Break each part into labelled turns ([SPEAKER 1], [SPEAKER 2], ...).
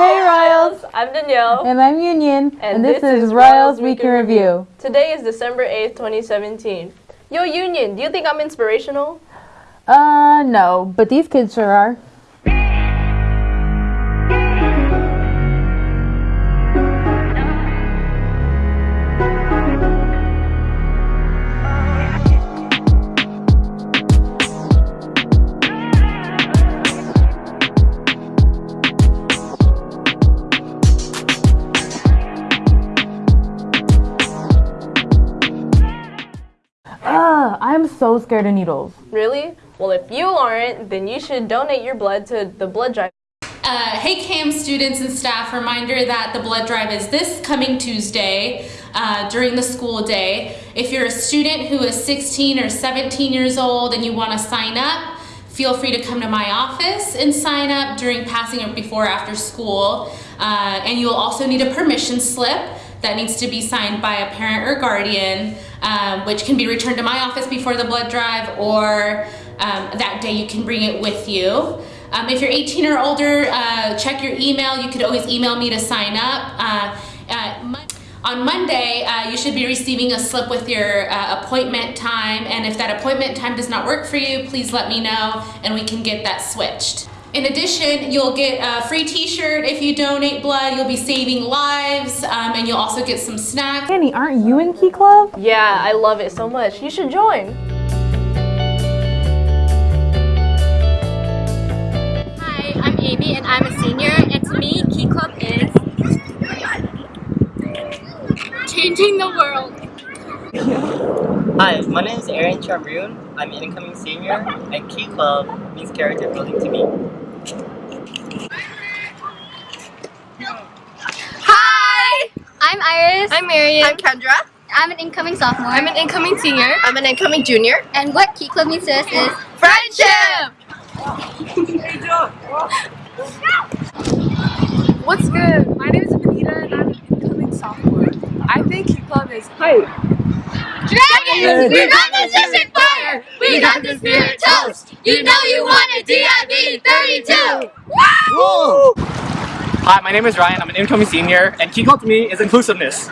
[SPEAKER 1] Hey Royals!
[SPEAKER 2] I'm Danielle.
[SPEAKER 1] And I'm Union.
[SPEAKER 2] And
[SPEAKER 1] And, this,
[SPEAKER 2] this
[SPEAKER 1] is Royals Week in Review.
[SPEAKER 2] Today is December 8th, 2017. Yo, Union, do you think I'm inspirational?
[SPEAKER 1] Uh, no, but these kids sure are. I'm so scared of needles.
[SPEAKER 2] Really? Well, if you aren't, then you should donate your blood to the blood drive.
[SPEAKER 3] Uh, hey CAM students and staff, reminder that the blood drive is this coming Tuesday uh, during the school day. If you're a student who is 16 or 17 years old and you want to sign up, feel free to come to my office and sign up during passing or before or after school. Uh, and you'll also need a permission slip that needs to be signed by a parent or guardian, um, which can be returned to my office before the blood drive or um, that day you can bring it with you. Um, if you're 18 or older, uh, check your email. You could always email me to sign up. Uh, uh, on Monday, uh, you should be receiving a slip with your uh, appointment time, and if that appointment time does not work for you, please let me know and we can get that switched. In addition, you'll get a free t-shirt if you donate blood. You'll be saving lives, um, and you'll also get some snacks.
[SPEAKER 1] Annie, aren't you in Key Club?
[SPEAKER 2] Yeah, I love it so much. You should join.
[SPEAKER 4] Hi, I'm Amy and I'm a senior and to me Key Club is changing the world.
[SPEAKER 5] Hi, my name is Aaron Chamroon. I'm an incoming senior, and Key Club means character building to me.
[SPEAKER 4] Hi! I'm Iris.
[SPEAKER 6] I'm Marion.
[SPEAKER 4] I'm Kendra. I'm an incoming sophomore.
[SPEAKER 6] I'm an incoming senior.
[SPEAKER 4] I'm an incoming junior. And what Key Club means to us is friendship!
[SPEAKER 6] What's good? My name is Benita and I'm an incoming sophomore. I think Key Club is hype.
[SPEAKER 4] Dragons! We got the District Fire! We got the Spirit Toast! You know you want a DIV 32!
[SPEAKER 7] Hi, my name is Ryan. I'm an incoming senior, and key club to me is inclusiveness.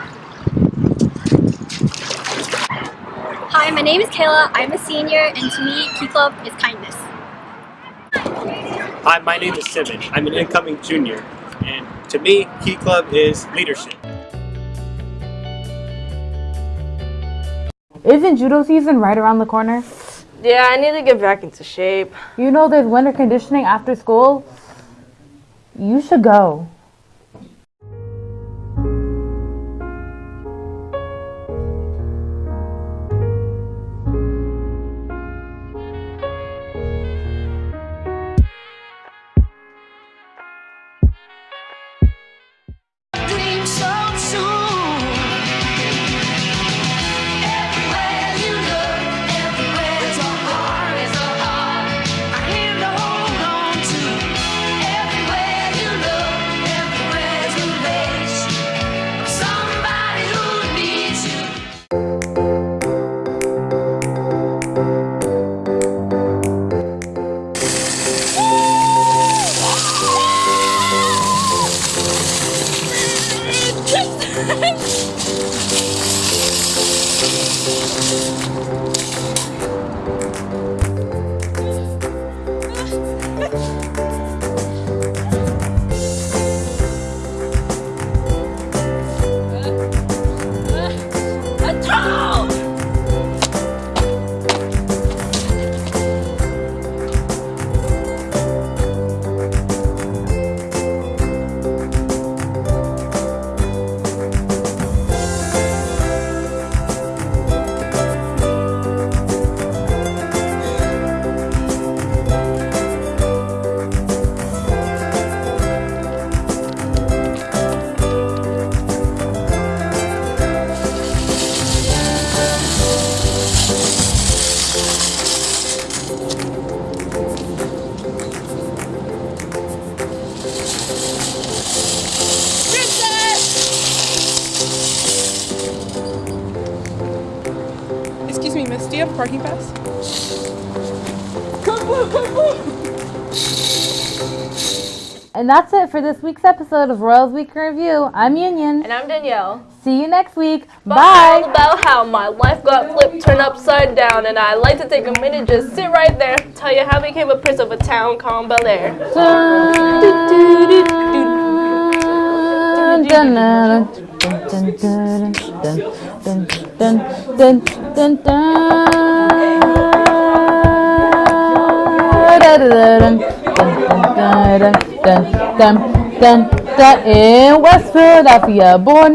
[SPEAKER 4] Hi, my name is Kayla. I'm a senior and to me Key Club is kindness.
[SPEAKER 8] Hi, my name is Simon. I'm an incoming junior. And to me, Key Club is leadership.
[SPEAKER 1] Isn't judo season right around the corner?
[SPEAKER 2] Yeah, I need to get back into shape.
[SPEAKER 1] You know there's winter conditioning after school? You should go.
[SPEAKER 6] Excuse me, miss, do you have a parking pass? Come blue, come blue!
[SPEAKER 1] And that's it for this week's episode of Royals Week in Review. I'm Union.
[SPEAKER 2] And I'm Danielle.
[SPEAKER 1] See you next week.
[SPEAKER 2] Bye.
[SPEAKER 1] Bye.
[SPEAKER 2] All about how my life got flipped, turned upside down, and I'd like to take a minute, just sit right there, tell you how I became a prince of a town called Bel Air.
[SPEAKER 1] Dun, dun, dun, dun. Dun, dun, dun, dun, dun, dun, dun, dun. In West Philadelphia, born